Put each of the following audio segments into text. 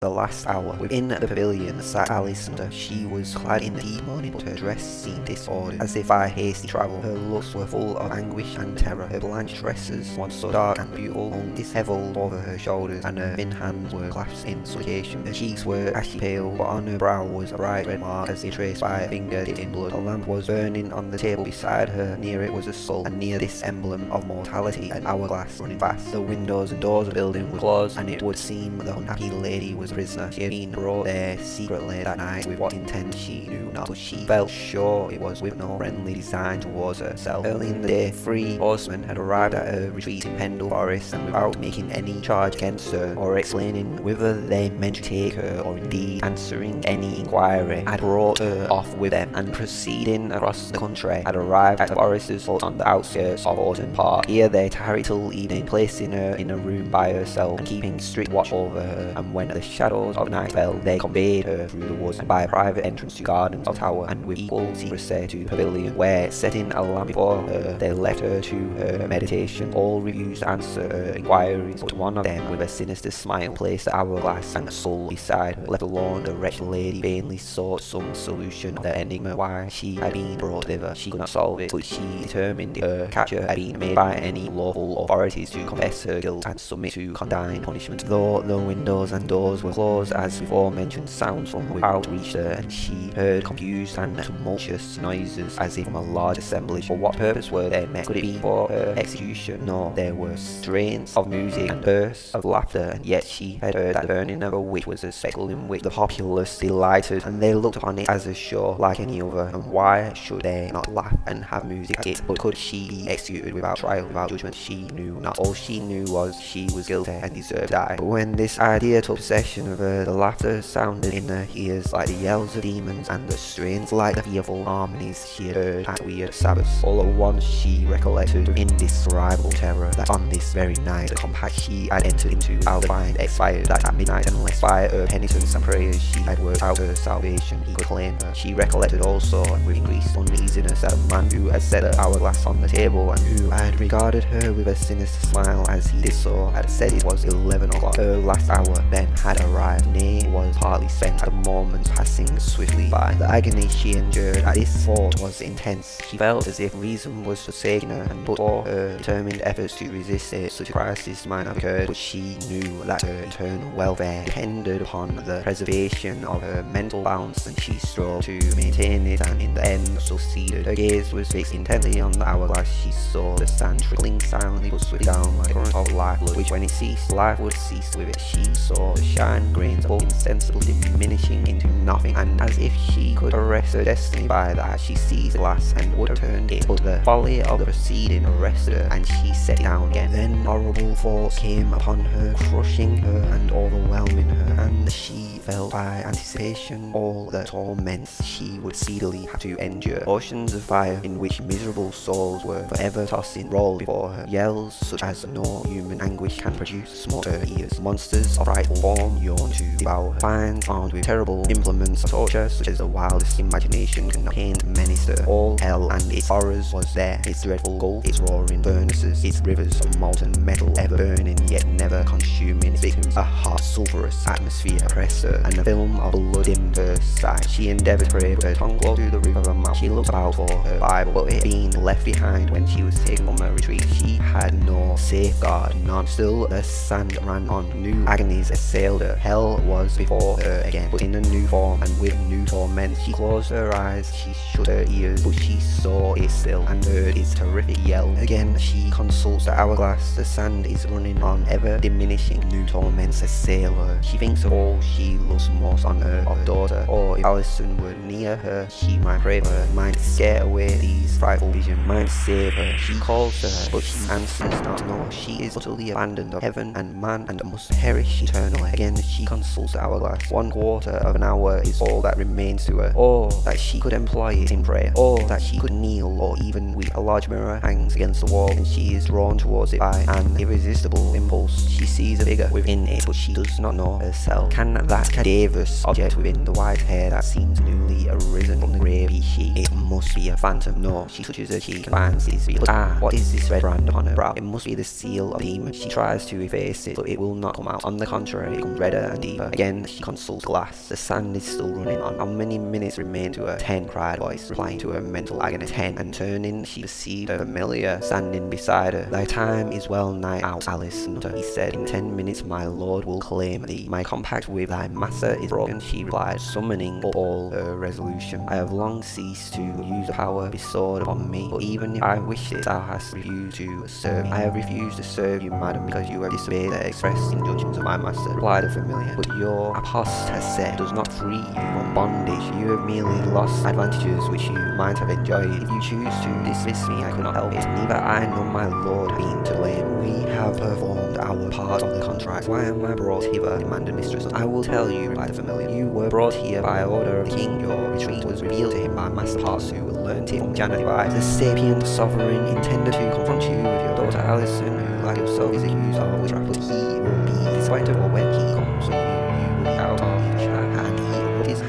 The last hour. Within the pavilion sat Alice Nutter. She was clad in deep mourning, but her dress seemed disordered, as if by hasty travel. Her looks were full of anguish and terror. Her blanched dresses, once so dark and beautiful, hung dishevelled over her shoulders, and her thin hands were clasped in supplication. Her cheeks were ashy pale, but on her brow was a bright red mark, as if traced by a finger dipped in blood. A lamp was burning on the table beside her. Near it was a skull, and near this emblem of mortality, an hourglass running fast. The windows and doors of the building were closed, and it would seem the unhappy lady was prisoner. She had been brought there secretly that night with what intent she knew not, but she felt sure it was with no friendly design towards herself. Early in the day, three horsemen had arrived at her retreat in Pendle Forest, and without making any charge against her or explaining whether they meant to take her or indeed answering any inquiry, had brought her off with them, and proceeding across the country, had arrived at the forester's hut on the outskirts of Orton Park. Here they tarried till evening, placing her in a room by herself and keeping strict watch over her, and when the shadows of night fell, they conveyed her through the woods and by a private entrance to gardens of tower, and with equal secrecy to pavilion, where, setting a lamp before her, they left her to her meditation. All refused to answer her inquiries, but one of them, with a sinister smile, placed the hourglass and a soul beside her. Left alone, the wretched lady vainly sought some solution of the enigma why she had been brought thither. She could not solve it, but she determined her capture had been made by any lawful authorities to confess her guilt and submit to condign punishment. Though the windows and doors were closed, as before mentioned, sounds from without reached her, and she heard confused and tumultuous noises as if from a large assemblage. For what purpose were they met? Could it be for her execution? No, there were strains of music and bursts of laughter, and yet she had heard that the burning of a witch was a spectacle in which the populace delighted, and they looked upon it as a show like any other, and why should they not laugh and have music at it? But could she be executed without trial, without judgment? She knew not. All she knew was she was guilty and deserved to die. But when this idea took possession of her, the laughter sounded in her ears like the yells of demons, and the strains like the fearful harmonies she had heard at weird Sabbaths. All at once she recollected with indescribable terror that on this very night the compact she had entered into find expired, that at midnight unless by her penitence and prayers she had worked out her salvation, he could claim her. She recollected also, and with increased uneasiness, that a man who had set her hourglass on the table, and who had regarded her with a sinister smile as he did so, had said it was eleven o'clock. Her last hour then had arrived, nay, was hardly spent, the moment passing swiftly by. The agony she endured at this thought was intense. She felt as if reason was forsaking her, and but for her determined efforts to resist it, such a crisis might have occurred, but she knew that her eternal welfare depended upon the preservation of her mental balance, and she strove to maintain it, and in the end succeeded. Her gaze was fixed intently on the hourglass. She saw the sand trickling silently but swiftly down like a current of life, which when it ceased, life would cease with it. She saw the shine grains of insensibly diminishing into nothing, and as if she could arrest her destiny by that, she seized the glass and would have turned it, but the folly of the proceeding arrested her, and she set it down again. Then horrible thoughts came upon her, crushing her and overwhelming her, and she felt by anticipation all the torments she would speedily have to endure. Oceans of fire in which miserable souls were forever tossing rolled before her. Yells such as no human anguish can produce smote her ears. Monsters of frightful form yawned to devour her. Finds with terrible implements of torture such as the wildest imagination can paint menace. All hell and its horrors was there. Its dreadful gulf, its roaring furnaces, its rivers of molten metal ever burning yet never consuming its victims. A hot sulphurous atmosphere oppressed her, and a film of blood dimmed her sight. She endeavoured to with her tongue close to the roof of. She looked about for her Bible, but it being left behind when she was taken from her retreat, she had no safeguard, none. Still the sand ran on. New agonies assailed her. Hell was before her again, but in a new form and with new torments. She closed her eyes, she shut her ears, but she saw it still and heard its terrific yell. Again she consults the hourglass. The sand is running on, ever diminishing. New torments assail her. She thinks of all she loves most on earth, of daughter, or if Alison were near her, she might pray for her, might scare away these frightful visions, might save her. She calls to her, but she answers not. No, she is utterly abandoned of heaven and man and must perish eternally. Again, she consults the hourglass. One quarter of an hour is all that remains to her. Or that she could employ it in prayer. Or that she could kneel or even weep. A large mirror hangs against the wall and she is drawn towards it by an irresistible impulse. She sees a figure within it, but she does not know herself. Can that cadaverous object within the white hair that seems newly arisen from the grave. Be she? It must be a phantom. No, she touches her cheek and finds it is real. Ah, what is this red brand upon her brow? It must be the seal of demon. She tries to efface it, but it will not come out. On the contrary, it becomes redder and deeper. Again, she consults glass. The sand is still running on. How many minutes remain to her? Ten, cried voice, replying to her mental agony. Ten. And turning, she perceived a familiar standing beside her. Thy time is well nigh out, Alice Nutter, he said. In ten minutes my lord will claim thee. My compact with thy master is broken, she replied, summoning up all her resolution. I have long ceased to use the power bestowed upon me, but even if I wish it, thou hast refused to serve me. I have refused to serve you, madam, because you have disobeyed the express injunctions of my master, replied the familiar. But your apostasy does not free you from bondage. You have merely lost advantages which you might have enjoyed. If you choose to dismiss me, I could not help it. Neither I nor my lord have been to blame. We have performed our part of the contract. Why am I brought hither? demanded Mistress. I will tell you, replied the familiar. You were brought here by order of the king. Your retreat was revealed to him by Master Parsu, who learnt it from Jennet Device. The sapient sovereign intended to confront you with your daughter Alison, who like yourself is accused of witchcraft, but he will be disappointed when he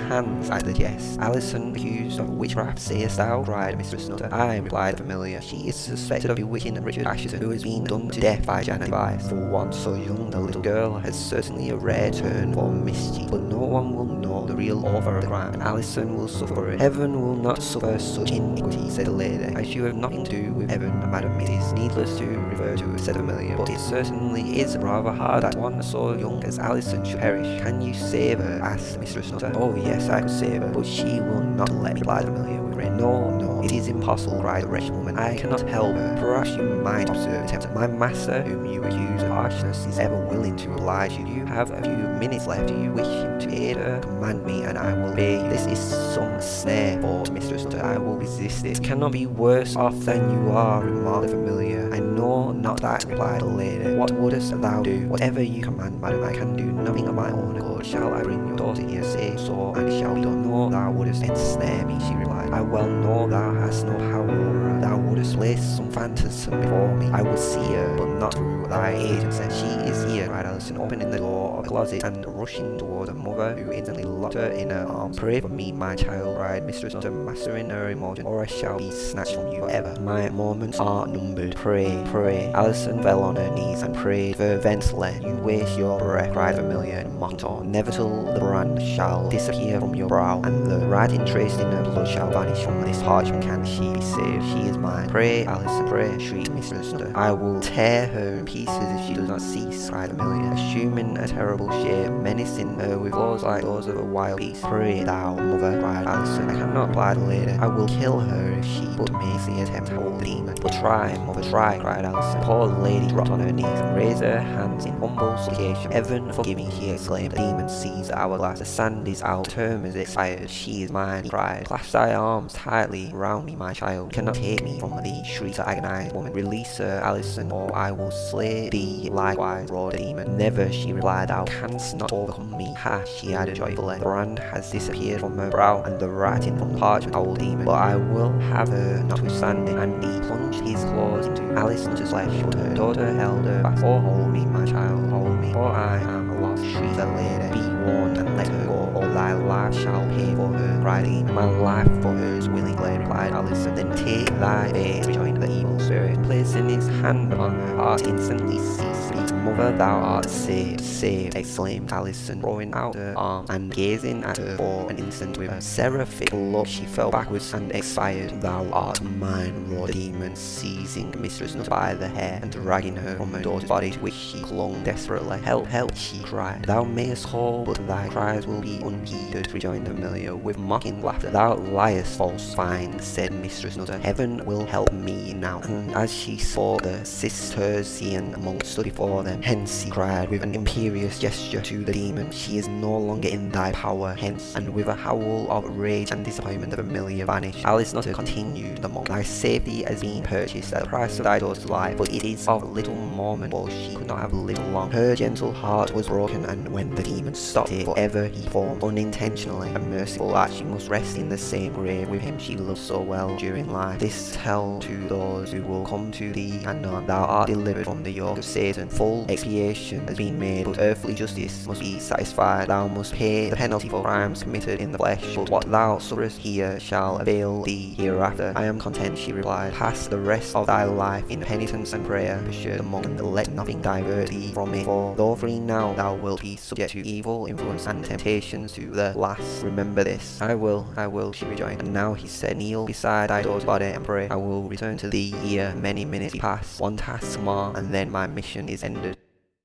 hands at the jest. Alison accused of witchcraft, sayest thou? cried Mistress Nutter. I replied familiar. She is suspected of bewitching Richard Assheton, who has been done to death by Jennet Device. For one so young, the little girl has certainly a rare turn for mischief, but no one will know the real author of the crime, and Alison will suffer it. Heaven will not suffer such iniquity, said the lady. As you have nothing to do with heaven, madam, it is needless to refer to said but it certainly is rather hard that one so young as Alison should perish. Can you save her? asked Mistress Nutter. Oh yes, I could save her, but she will not let me, replied Amelia with rain. No, no, it is impossible, cried the wretched woman. I cannot help her. Perhaps you might observe tempter. My master, whom you accuse of harshness, is ever willing to oblige you. You have a few minutes left. Do you wish him to aid her? Command me, and I will obey you. This is some snare, thought Mistress Nutter. I will resist it. Cannot be worse off than you are, remarked the familiar. I know not that, replied the lady. What wouldst thou do? Whatever you command, madam, I can do nothing of my own accord. Shall I bring your daughter here? Say so, and shall be done. No, thou wouldst ensnare me, she replied. I well know thou hast no power. Thou wouldst place some phantasm before me. I will see her, but not through thy agency. She is here, cried Alison, opening the door of the closet and rushing towards her mother, who instantly locked her in her arms. Pray for me, my child, cried Mistress Nutter, mastering her emotion, or I shall be snatched from you forever. My moments are numbered. Pray, pray. Alison fell on her knees and prayed fervently. You waste your breath, cried Amelia in mocking tone. Never till the brand shall disappear from your brow, and the writing traced in her blood shall vanish from this parchment can she be saved. She is mine. Pray, Alison, pray, shrieked Mistress Nutter. I will tear her in pieces if she does not cease, cried Amelia, assuming a terrible shape, menacing her with claws like those of a wild beast. Pray thou, mother, cried Alison. I cannot, replied the lady. I will kill her if she but makes the attempt the demon. But try, mother, try, cried Alison. The poor lady dropped on her knees and raised her hands in humble supplication. Heaven forgive me, she exclaimed. The demon seized the hourglass. The sand is out. The term is expired. She is mine, he cried. Clasp thy arms tightly round me, my child. You cannot take me from thee, shrieked the agonized woman. Release her, Alison, or I will slay thee likewise, roared the demon. Never, she replied, thou canst not overcome me. Ha, she added joyfully. The brand has disappeared from her brow, and the writing from parchment, old demon. But I will have her notwithstanding. And he plunged his claws into Alison's flesh, but her daughter held her fast. Oh, hold me, my child, hold me, for I am lost, shrieked the lady. Be warned and let her go, or thy life shall pay for her, cried demon. My life for willingly, replied Alison. Then take thy fate, rejoined the evil spirit, placing his hand upon her heart, instantly ceased speaking. Mother, thou art saved, saved, exclaimed Alison, throwing out her arm and gazing at her for an instant with a seraphic look. She fell backwards and expired. Thou art mine, roared the demon, seizing Mistress Nutter by the hair and dragging her from her daughter's body, to which she clung desperately. Help, help, she cried. Thou mayest call, but thy cries will be unheeded, rejoined Amelia with mocking laughter. Thou liest, false fiend, said Mistress Nutter. Heaven will help me now. And as she saw the Cistercian monk stood before them, hence he cried with an imperious gesture to the demon, she is no longer in thy power, hence, and with a howl of rage and disappointment the familiar vanished. Alice Nutter continued the monk, thy safety has been purchased at the price of thy daughter's life, but it is of little moment, for she could not have lived long. Her gentle heart was broken, and when the demon stopped it, forever he formed unintentionally a merciful that she must rest in the same grave with him she loved so well during life. This tell to those who will come to thee and anon, thou art delivered from the yoke of Satan, full expiation has been made, but earthly justice must be satisfied. Thou must pay the penalty for crimes committed in the flesh, but what thou sufferest here shall avail thee hereafter. I am content, she replied. Pass the rest of thy life in penitence and prayer, pursued the monk, and let nothing divert thee from it. For though free now, thou wilt be subject to evil influence and temptations to the last. Remember this. I will, I will, she rejoined. And now he said, kneel beside thy daughter's body and pray. I will return to thee here. many minutes pass. One task more, and then my mission is ended.